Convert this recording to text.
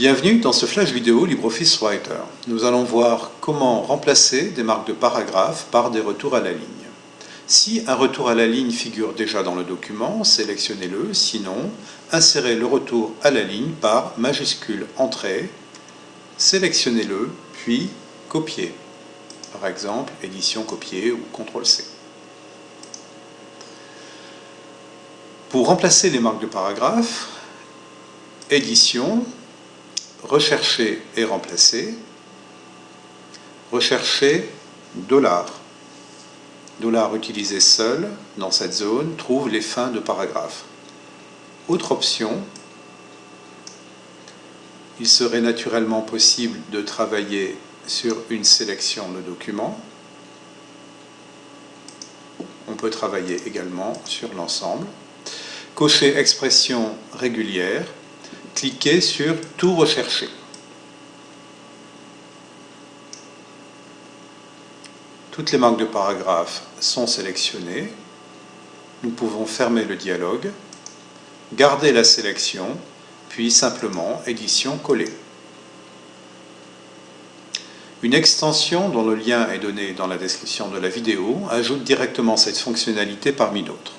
Bienvenue dans ce flash vidéo LibreOffice Writer. Nous allons voir comment remplacer des marques de paragraphe par des retours à la ligne. Si un retour à la ligne figure déjà dans le document, sélectionnez-le, sinon insérez le retour à la ligne par majuscule Entrée, sélectionnez-le, puis copier. Par exemple, édition copier ou CTRL-C. Pour remplacer les marques de paragraphe, édition, rechercher et remplacer, rechercher dollar. Dollar utilisé seul dans cette zone trouve les fins de paragraphe. Autre option, il serait naturellement possible de travailler sur une sélection de documents. On peut travailler également sur l'ensemble. Cocher expression régulière cliquez sur Tout rechercher. Toutes les marques de paragraphe sont sélectionnées. Nous pouvons fermer le dialogue, garder la sélection, puis simplement Édition coller. Une extension dont le lien est donné dans la description de la vidéo ajoute directement cette fonctionnalité parmi d'autres.